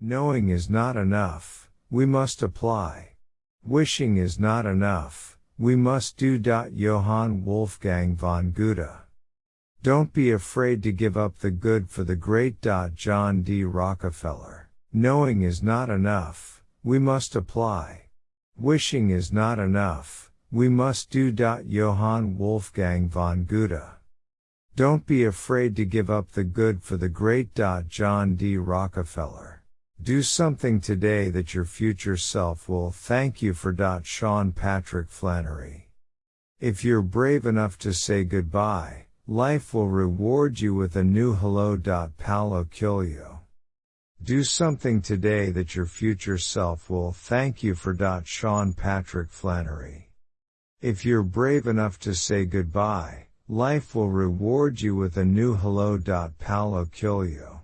Knowing is not enough, we must apply. Wishing is not enough, we must do. Johann Wolfgang von Goethe. Don't be afraid to give up the good for the great. John D. Rockefeller. Knowing is not enough, we must apply. Wishing is not enough, we must do. Johann Wolfgang von Goethe. Don't be afraid to give up the good for the great. John D. Rockefeller. Do something today that your future self will thank you for. Sean Patrick Flanery. If you're brave enough to say goodbye, life will reward you with a new hello. Paulo Coelho. Do something today that your future self will thank you for. Sean Patrick Flanery. If you're brave enough to say goodbye, life will reward you with a new hello. Paulo Coelho.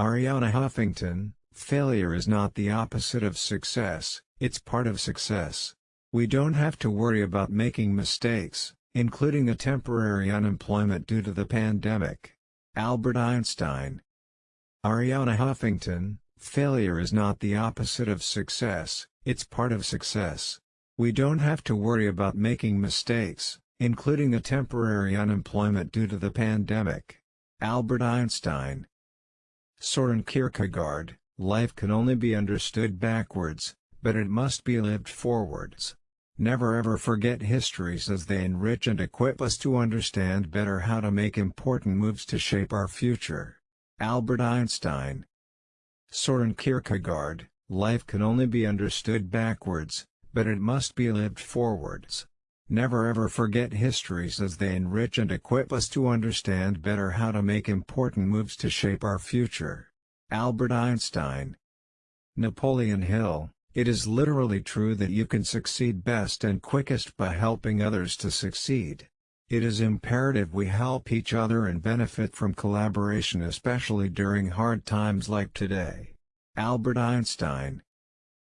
Arianna Huffington, failure is not the opposite of success, it's part of success. We don't have to worry about making mistakes, including a temporary unemployment due to the pandemic. Albert Einstein Arianna Huffington, failure is not the opposite of success, it's part of success. We don't have to worry about making mistakes, including a temporary unemployment due to the pandemic. Albert Einstein Soren Kierkegaard, life can only be understood backwards, but it must be lived forwards. Never ever forget histories as they enrich and equip us to understand better how to make important moves to shape our future. Albert Einstein Soren Kierkegaard, life can only be understood backwards, but it must be lived forwards. Never ever forget histories as they enrich and equip us to understand better how to make important moves to shape our future. Albert Einstein Napoleon Hill it is literally true that you can succeed best and quickest by helping others to succeed. It is imperative we help each other and benefit from collaboration especially during hard times like today. Albert Einstein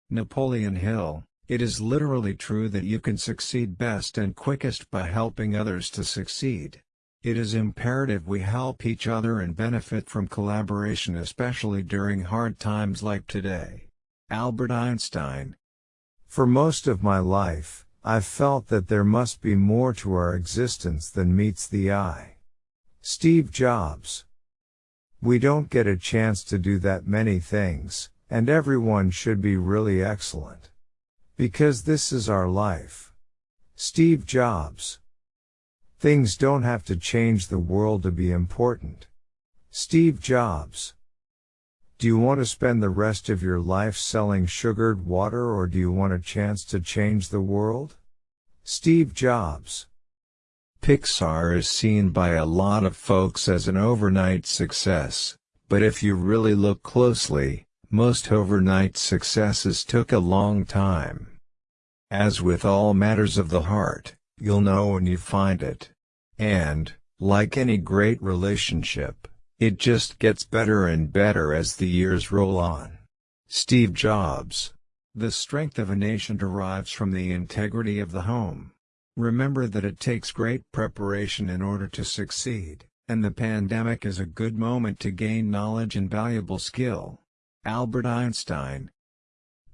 Napoleon Hill It is literally true that you can succeed best and quickest by helping others to succeed. It is imperative we help each other and benefit from collaboration especially during hard times like today. Albert Einstein. For most of my life, I've felt that there must be more to our existence than meets the eye. Steve Jobs. We don't get a chance to do that many things, and everyone should be really excellent. Because this is our life. Steve Jobs. Things don't have to change the world to be important. Steve Jobs. Do you want to spend the rest of your life selling sugared water or do you want a chance to change the world? Steve Jobs. Pixar is seen by a lot of folks as an overnight success, but if you really look closely, most overnight successes took a long time. As with all matters of the heart, you'll know when you find it. And, like any great relationship, it just gets better and better as the years roll on. Steve Jobs. The strength of a nation derives from the integrity of the home. Remember that it takes great preparation in order to succeed, and the pandemic is a good moment to gain knowledge and valuable skill. Albert Einstein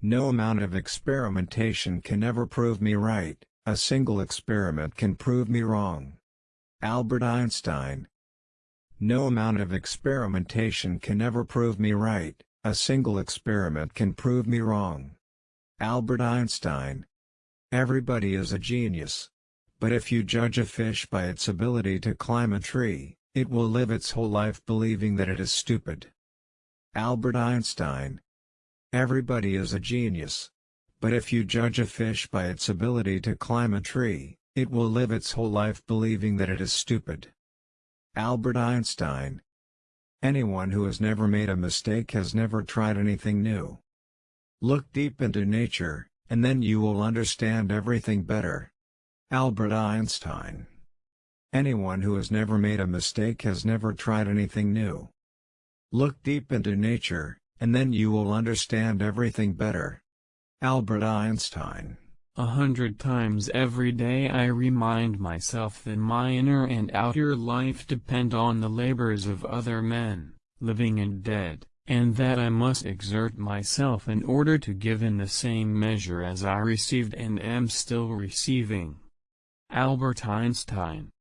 No amount of experimentation can ever prove me right, a single experiment can prove me wrong. Albert Einstein no amount of experimentation can ever prove me right, a single experiment can prove me wrong. Albert Einstein Everybody is a genius. But if you judge a fish by its ability to climb a tree, it will live its whole life believing that it is stupid. Albert Einstein Everybody is a genius. But if you judge a fish by its ability to climb a tree, it will live its whole life believing that it is stupid. Albert Einstein Anyone who has never made a mistake has never tried anything new. Look deep into nature, and then you will understand everything better. Albert Einstein Anyone who has never made a mistake has never tried anything new. Look deep into nature, and then you will understand everything better. Albert Einstein a hundred times every day I remind myself that my inner and outer life depend on the labors of other men, living and dead. and that I must exert myself in order to give in the same measure as I received and am still receiving. Albert Einstein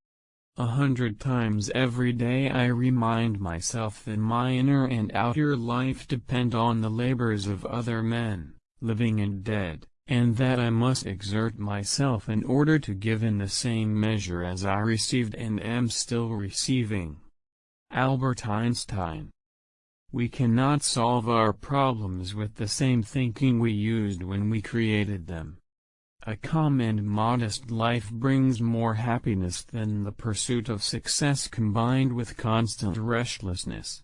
a hundred times every day I remind myself that my inner and outer life depend on the labors of other men, living and dead, and that I must exert myself in order to give in the same measure as I received and am still receiving. Albert Einstein We cannot solve our problems with the same thinking we used when we created them. A calm and modest life brings more happiness than the pursuit of success combined with constant restlessness.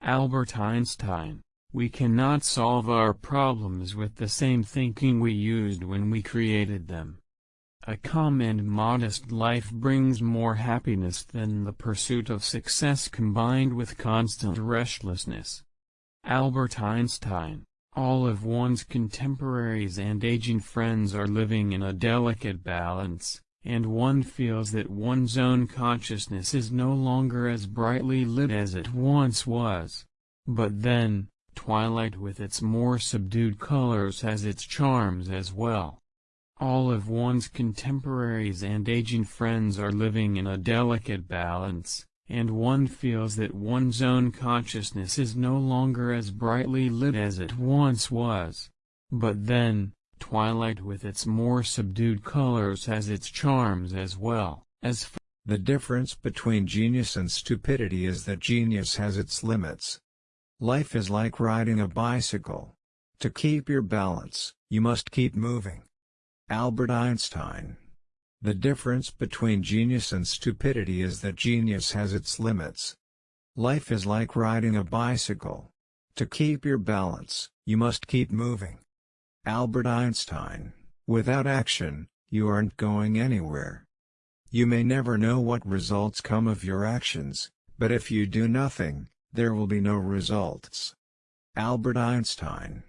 Albert Einstein We cannot solve our problems with the same thinking we used when we created them. A calm and modest life brings more happiness than the pursuit of success combined with constant restlessness. Albert Einstein all of one's contemporaries and aging friends are living in a delicate balance, and one feels that one's own consciousness is no longer as brightly lit as it once was. But then, twilight with its more subdued colors has its charms as well. All of one's contemporaries and aging friends are living in a delicate balance, and one feels that one's own consciousness is no longer as brightly lit as it once was. But then, twilight with its more subdued colors has its charms as well, as The difference between genius and stupidity is that genius has its limits. Life is like riding a bicycle. To keep your balance, you must keep moving. Albert Einstein the difference between genius and stupidity is that genius has its limits. Life is like riding a bicycle. To keep your balance, you must keep moving. Albert Einstein Without action, you aren't going anywhere. You may never know what results come of your actions, but if you do nothing, there will be no results. Albert Einstein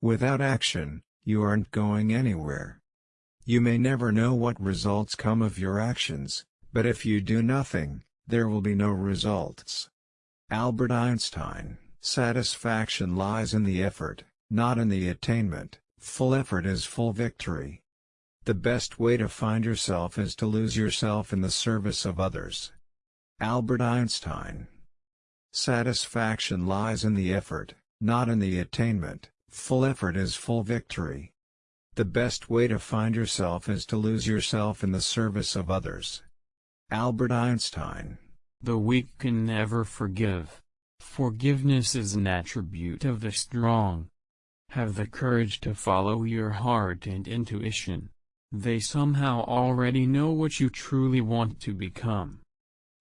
Without action, you aren't going anywhere. You may never know what results come of your actions, but if you do nothing, there will be no results. Albert Einstein Satisfaction lies in the effort, not in the attainment, full effort is full victory. The best way to find yourself is to lose yourself in the service of others. Albert Einstein Satisfaction lies in the effort, not in the attainment, full effort is full victory. The best way to find yourself is to lose yourself in the service of others. Albert Einstein The weak can never forgive. Forgiveness is an attribute of the strong. Have the courage to follow your heart and intuition. They somehow already know what you truly want to become.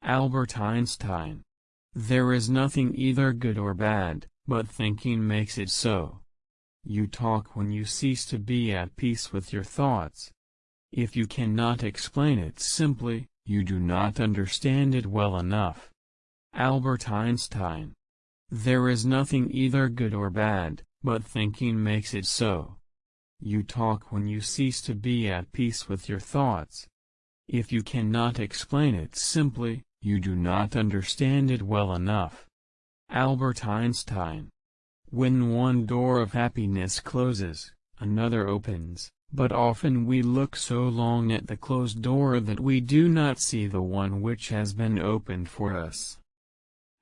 Albert Einstein There is nothing either good or bad, but thinking makes it so. You talk when you cease to be at peace with your thoughts. If you cannot explain it simply, you do not understand it well enough. Albert Einstein There is nothing either good or bad, but thinking makes it so. You talk when you cease to be at peace with your thoughts. If you cannot explain it simply, you do not understand it well enough. Albert Einstein when one door of happiness closes, another opens, but often we look so long at the closed door that we do not see the one which has been opened for us.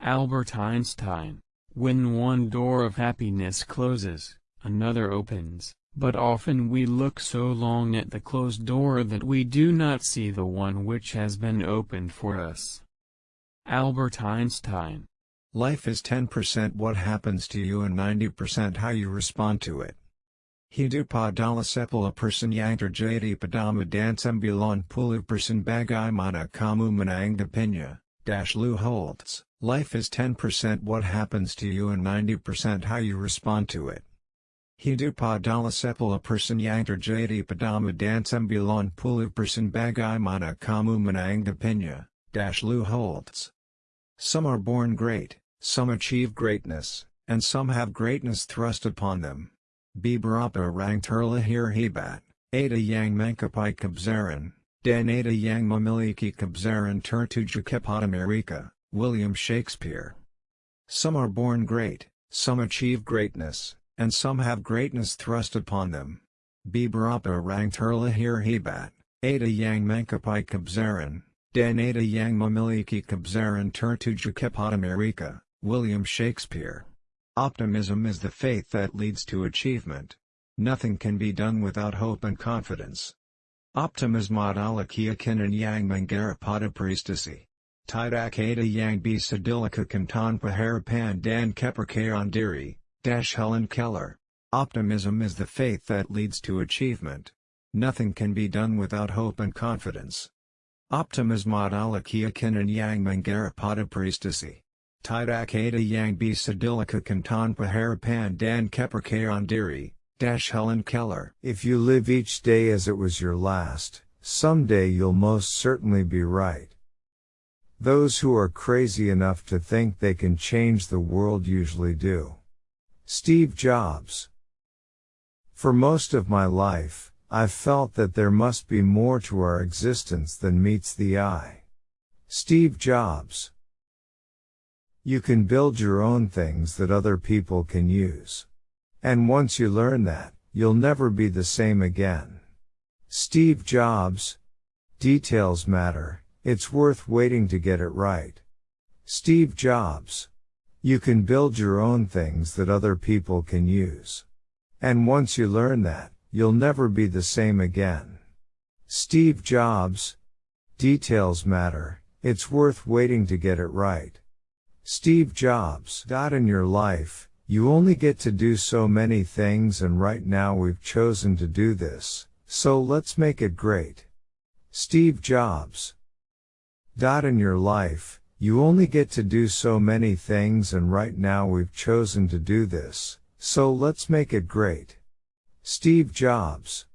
Albert Einstein When one door of happiness closes, another opens, but often we look so long at the closed door that we do not see the one which has been opened for us. Albert Einstein Life is 10% what happens to you and 90% how you respond to it. Hidupadala sepala person yantar jadi padama dansembulan pulu person bagai mana kamu menang dash Lou Holtz. Life is 10% what happens to you and 90% how you respond to it. Hidupadala sepala person yantar jadi padama dansembulan pulu person bagai mana kamu menang dash Lou Holtz. Some are born great, some achieve greatness, and some have greatness thrust upon them. Bibarapa rang turla hebat, ada yang mankapai kabzaran, dan ada yang mamiliki kabzaran tertuja America, William Shakespeare. Some are born great, Some achieve greatness, and some have greatness thrust upon them. Biberapa rang terlahir hebat, ada yang mangkapai kabzaran, dan ada yang memiliki kabzaran Amerika, William Shakespeare. Optimism is the faith that leads to achievement. Nothing can be done without hope and confidence. Optimism adalah keyakinan yang menggarapata prestasi. Tidak ada yang bisa dilakukan tanpa harapan dan kepercayaan diri, Dash Helen Keller. Optimism is the faith that leads to achievement. Nothing can be done without hope and confidence. Optimism adalah keyakinan yang menggarapata prestasi. Tidak ada yang bisa dilakukan tanpa harapan dan kepercayaan Dash Helen Keller. If you live each day as it was your last, someday you'll most certainly be right. Those who are crazy enough to think they can change the world usually do. Steve Jobs. For most of my life, I've felt that there must be more to our existence than meets the eye. Steve Jobs. You can build your own things that other people can use. And once you learn that, you'll never be the same again. Steve Jobs. Details matter, it's worth waiting to get it right. Steve Jobs. You can build your own things that other people can use. And once you learn that, you'll never be the same again. Steve Jobs. Details matter, it's worth waiting to get it right. Steve Jobs. In your life, you only get to do so many things and right now we've chosen to do this, so let's make it great. Steve Jobs. Dot In your life, you only get to do so many things and right now we've chosen to do this, so let's make it great. Steve Jobs.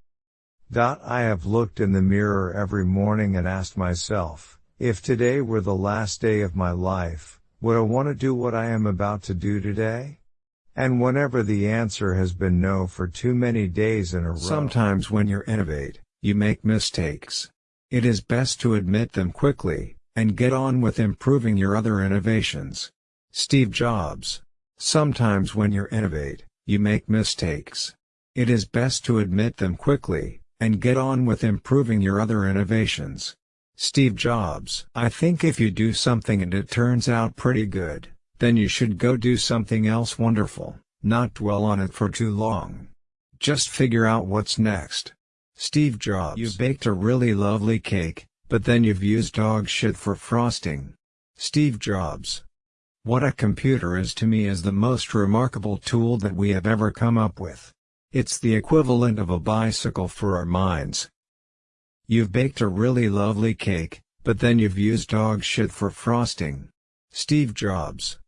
I have looked in the mirror every morning and asked myself, if today were the last day of my life, would I want to do what I am about to do today? And whenever the answer has been no for too many days in a row. Sometimes when you innovate, you make mistakes. It is best to admit them quickly, and get on with improving your other innovations. Steve Jobs. Sometimes when you innovate, you make mistakes. It is best to admit them quickly, and get on with improving your other innovations. Steve Jobs. I think if you do something and it turns out pretty good, then you should go do something else wonderful, not dwell on it for too long. Just figure out what's next. Steve Jobs. You baked a really lovely cake, but then you've used dog shit for frosting. Steve Jobs. What a computer is to me is the most remarkable tool that we have ever come up with. It's the equivalent of a bicycle for our minds. You've baked a really lovely cake, but then you've used dog shit for frosting. Steve Jobs.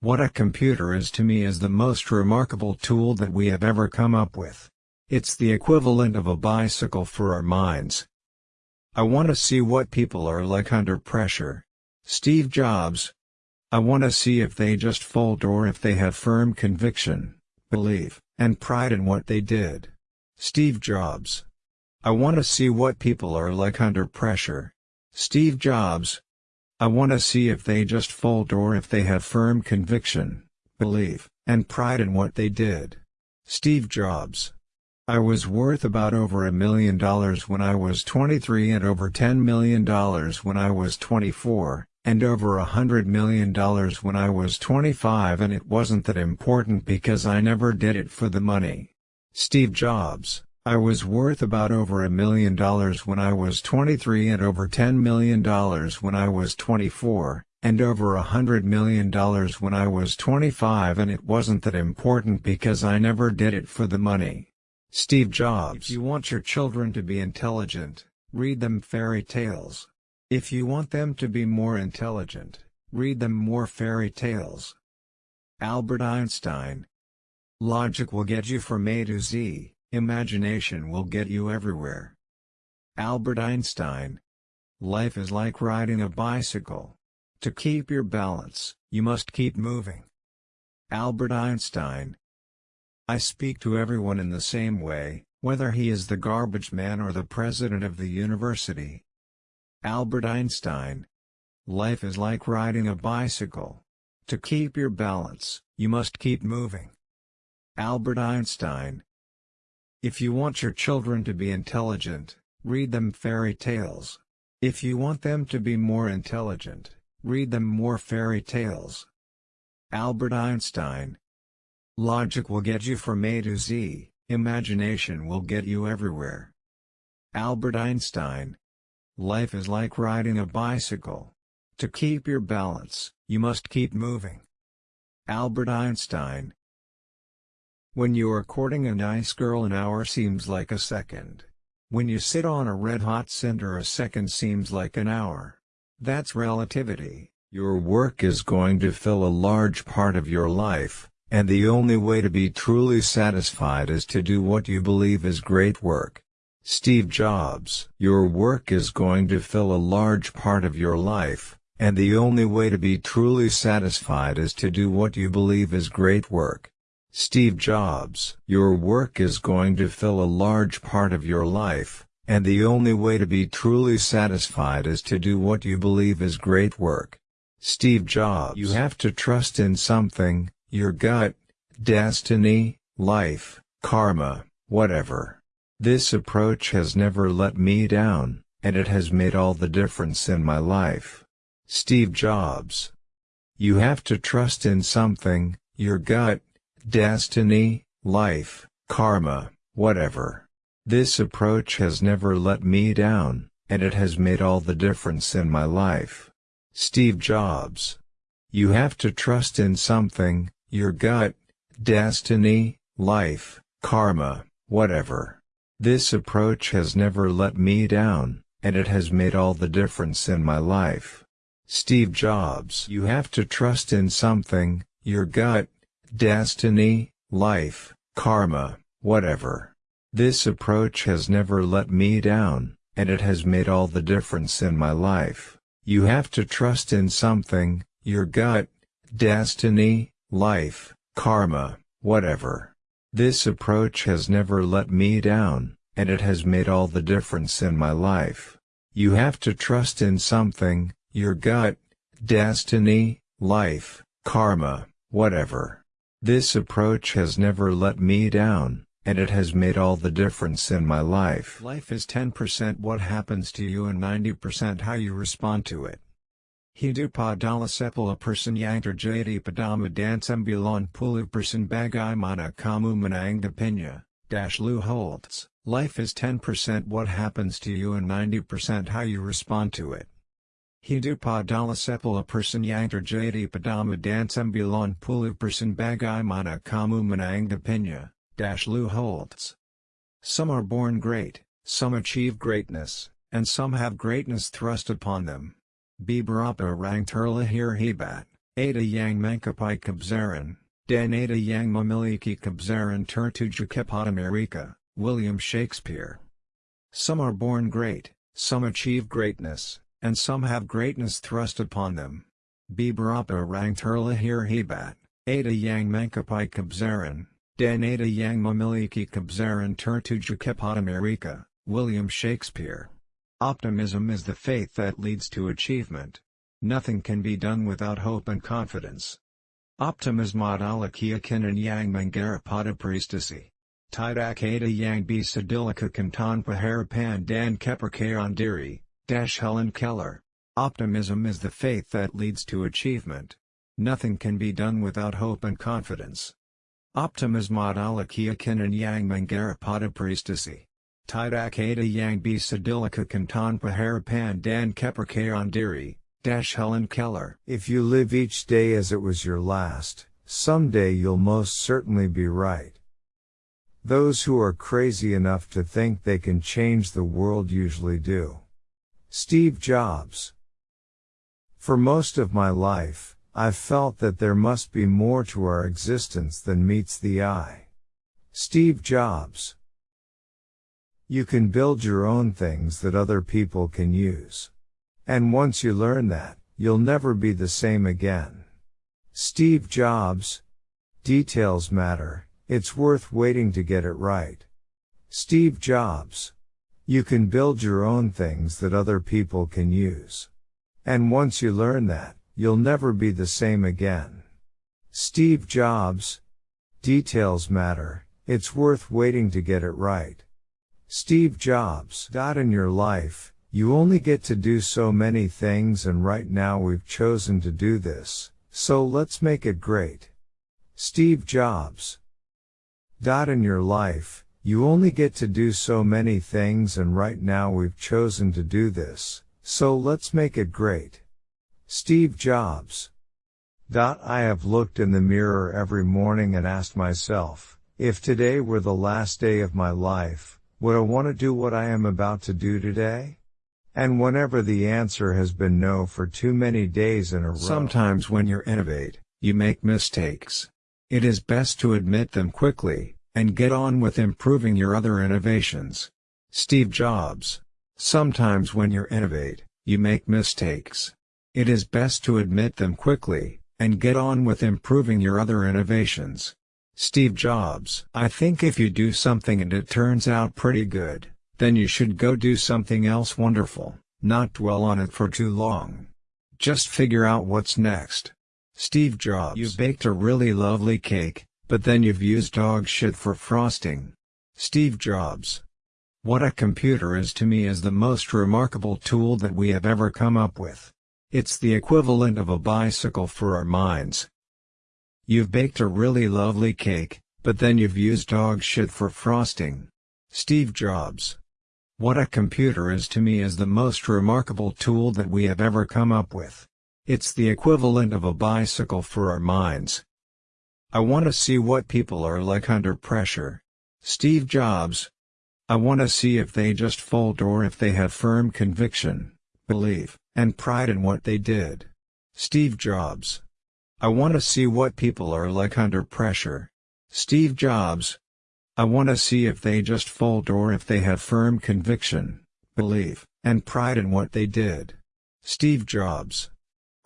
What a computer is to me is the most remarkable tool that we have ever come up with. It's the equivalent of a bicycle for our minds. I want to see what people are like under pressure. Steve Jobs. I want to see if they just fold or if they have firm conviction, belief, and pride in what they did. Steve Jobs. I want to see what people are like under pressure. Steve Jobs. I want to see if they just fold or if they have firm conviction, belief, and pride in what they did. Steve Jobs. I was worth about over a million dollars when I was 23 and over $10 million when I was 24, and over a hundred million dollars when I was 25 and it wasn't that important because I never did it for the money. Steve Jobs I was worth about over a million dollars when I was 23 and over $10 million when I was 24, and over a hundred million dollars when I was 25 and it wasn't that important because I never did it for the money. Steve Jobs. If you want your children to be intelligent, read them fairy tales. If you want them to be more intelligent, read them more fairy tales. Albert Einstein. Logic will get you from A to Z, imagination will get you everywhere. Albert Einstein. Life is like riding a bicycle. To keep your balance, you must keep moving. Albert Einstein. I speak to everyone in the same way, whether he is the garbage man or the president of the university. Albert Einstein. Life is like riding a bicycle. To keep your balance, you must keep moving. Albert Einstein If you want your children to be intelligent, read them fairy tales. If you want them to be more intelligent, read them more fairy tales. Albert Einstein Logic will get you from A to Z, imagination will get you everywhere. Albert Einstein Life is like riding a bicycle. To keep your balance, you must keep moving. Albert Einstein When you are courting a nice girl an hour seems like a second. When you sit on a red-hot cinder a second seems like an hour. That's relativity. Your work is going to fill a large part of your life, and the only way to be truly satisfied is to do what you believe is great work. Steve Jobs Your work is going to fill a large part of your life, and the only way to be truly satisfied is to do what you believe is great work. Steve Jobs Your work is going to fill a large part of your life, and the only way to be truly satisfied is to do what you believe is great work. Steve Jobs You have to trust in something, your gut, destiny, life, karma, whatever. This approach has never let me down, and it has made all the difference in my life. Steve Jobs You have to trust in something, your gut, destiny, life, karma, whatever. This approach has never let me down, and it has made all the difference in my life. Steve Jobs. You have to trust in something, your gut, destiny, life, karma, whatever. This approach has never let me down, and it has made all the difference in my life. Steve Jobs. You have to trust in something, your gut, destiny, life, karma, whatever. This approach has never let me down, and it has made all the difference in my life. You have to trust in something, your gut, destiny, life, karma, whatever. This approach has never let me down, and it has made all the difference in my life. You have to trust in something, your gut, destiny, life, karma, whatever. This approach has never let me down, and it has made all the difference in my life. Life is 10% what happens to you and 90% how you respond to it. Hidupadala sepala person yantar padama dansembulan pulu person bagai mana kamu manang dash Lou Holtz. Life is 10% what happens to you and 90% how you respond to it. Hidupadala sepala person yantar jadi padama dansembulan pulu person bagai mana kamu menang dash Lou Holtz. Some are born great, some achieve greatness, and some have greatness thrust upon them. Bibarapa rang terlahir hebat, ada yang mangkapai kabzaran, dan ada yang memiliki kabzaran tertuju kepada Amerika, William Shakespeare. Some are born great, some achieve greatness, and some have greatness thrust upon them. Bibarapa rang terlahir hebat, ada yang mangkapai kabzaran, dan ada yang memiliki kabzaran tertuju kepada Amerika, William Shakespeare. Optimism is the faith that leads to achievement. Nothing can be done without hope and confidence. Optimism adalah keyakinan yang pada prestasi. Tidak ada yang bisa dilakukan tanpa harapan dan kepercayaan diri, Dash Helen Keller. Optimism is the faith that leads to achievement. Nothing can be done without hope and confidence. Optimism adalah keyakinan yang pada prestasi. Tidak ada yang bisa dilakukan harapan dan kepercayaan diri, Dash Helen Keller. If you live each day as it was your last, someday you'll most certainly be right. Those who are crazy enough to think they can change the world usually do. Steve Jobs. For most of my life, I've felt that there must be more to our existence than meets the eye. Steve Jobs. You can build your own things that other people can use. And once you learn that, you'll never be the same again. Steve Jobs. Details matter, it's worth waiting to get it right. Steve Jobs. You can build your own things that other people can use. And once you learn that, you'll never be the same again. Steve Jobs. Details matter, it's worth waiting to get it right. Steve Jobs. In your life, you only get to do so many things and right now we've chosen to do this, so let's make it great. Steve Jobs. In your life, you only get to do so many things and right now we've chosen to do this, so let's make it great. Steve Jobs. Dot. I have looked in the mirror every morning and asked myself, if today were the last day of my life, would I want to do what I am about to do today? And whenever the answer has been no for too many days in a row. Sometimes when you innovate, you make mistakes. It is best to admit them quickly, and get on with improving your other innovations. Steve Jobs. Sometimes when you innovate, you make mistakes. It is best to admit them quickly, and get on with improving your other innovations. Steve Jobs. I think if you do something and it turns out pretty good, then you should go do something else wonderful, not dwell on it for too long. Just figure out what's next. Steve Jobs. You baked a really lovely cake, but then you've used dog shit for frosting. Steve Jobs. What a computer is to me is the most remarkable tool that we have ever come up with. It's the equivalent of a bicycle for our minds. You've baked a really lovely cake, but then you've used dog shit for frosting. Steve Jobs. What a computer is to me is the most remarkable tool that we have ever come up with. It's the equivalent of a bicycle for our minds. I want to see what people are like under pressure. Steve Jobs. I want to see if they just fold or if they have firm conviction, belief, and pride in what they did. Steve Jobs. I want to see what people are like under pressure. Steve Jobs. I want to see if they just fold or if they have firm conviction, belief, and pride in what they did. Steve Jobs.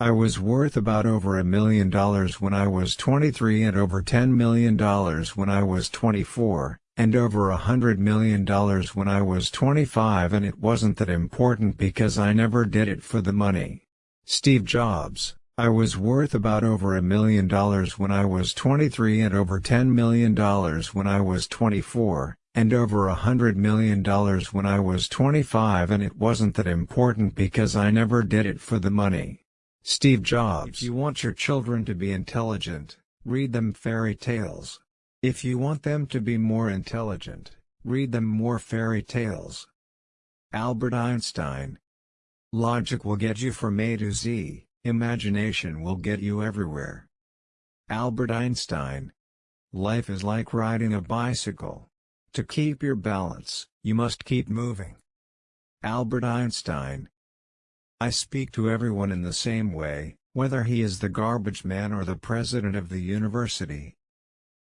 I was worth about over a million dollars when I was 23 and over $10 million when I was 24, and over a hundred million dollars when I was 25 and it wasn't that important because I never did it for the money. Steve Jobs I was worth about over a million dollars when I was 23 and over $10 million when I was 24, and over a hundred million dollars when I was 25 and it wasn't that important because I never did it for the money. Steve Jobs If you want your children to be intelligent, read them fairy tales. If you want them to be more intelligent, read them more fairy tales. Albert Einstein Logic will get you from A to Z. Imagination will get you everywhere. Albert Einstein. Life is like riding a bicycle. To keep your balance, you must keep moving. Albert Einstein. I speak to everyone in the same way, whether he is the garbage man or the president of the university.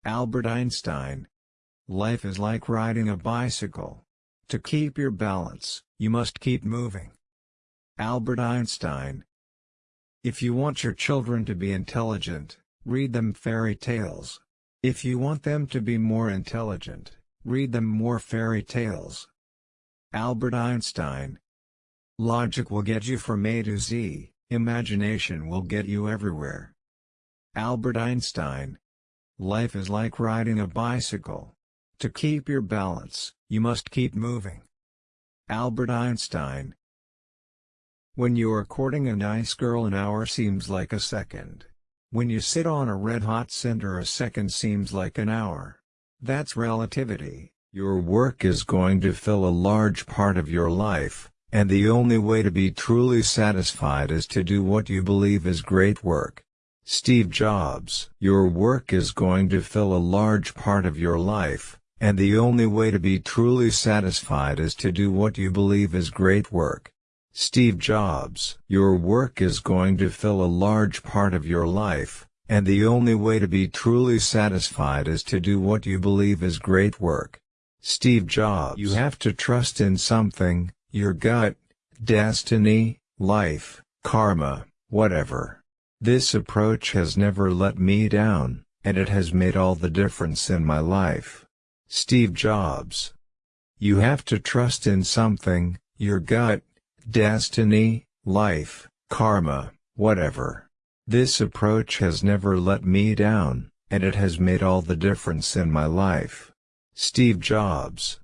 Albert Einstein. Life is like riding a bicycle. To keep your balance, you must keep moving. Albert Einstein. If you want your children to be intelligent, read them fairy tales. If you want them to be more intelligent, read them more fairy tales. Albert Einstein Logic will get you from A to Z, imagination will get you everywhere. Albert Einstein Life is like riding a bicycle. To keep your balance, you must keep moving. Albert Einstein when you are courting a nice girl an hour seems like a second. When you sit on a red-hot cinder a second seems like an hour. That's relativity. Your work is going to fill a large part of your life, and the only way to be truly satisfied is to do what you believe is great work. Steve Jobs Your work is going to fill a large part of your life, and the only way to be truly satisfied is to do what you believe is great work. Steve Jobs Your work is going to fill a large part of your life, and the only way to be truly satisfied is to do what you believe is great work. Steve Jobs You have to trust in something, your gut, destiny, life, karma, whatever. This approach has never let me down, and it has made all the difference in my life. Steve Jobs You have to trust in something, your gut, destiny, life, karma, whatever. This approach has never let me down, and it has made all the difference in my life. Steve Jobs.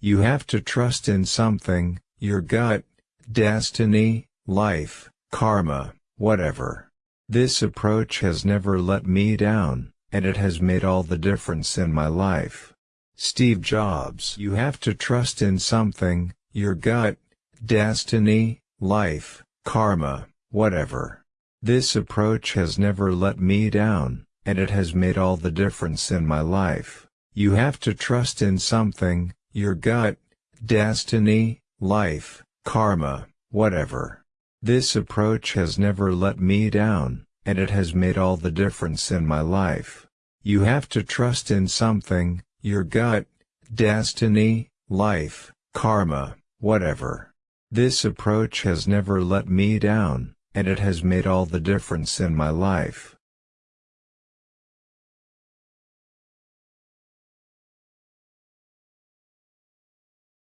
You have to trust in something, your gut, destiny, life, karma, whatever. This approach has never let me down, and it has made all the difference in my life. Steve Jobs. You have to trust in something, your gut, destiny, life, karma, whatever. This approach has never let me down, and it has made all the difference in my life. You have to trust in something, your gut, destiny, life, karma, whatever. This approach has never let me down, and it has made all the difference in my life. You have to trust in something, your gut, destiny, life, karma, whatever. This approach has never let me down, and it has made all the difference in my life.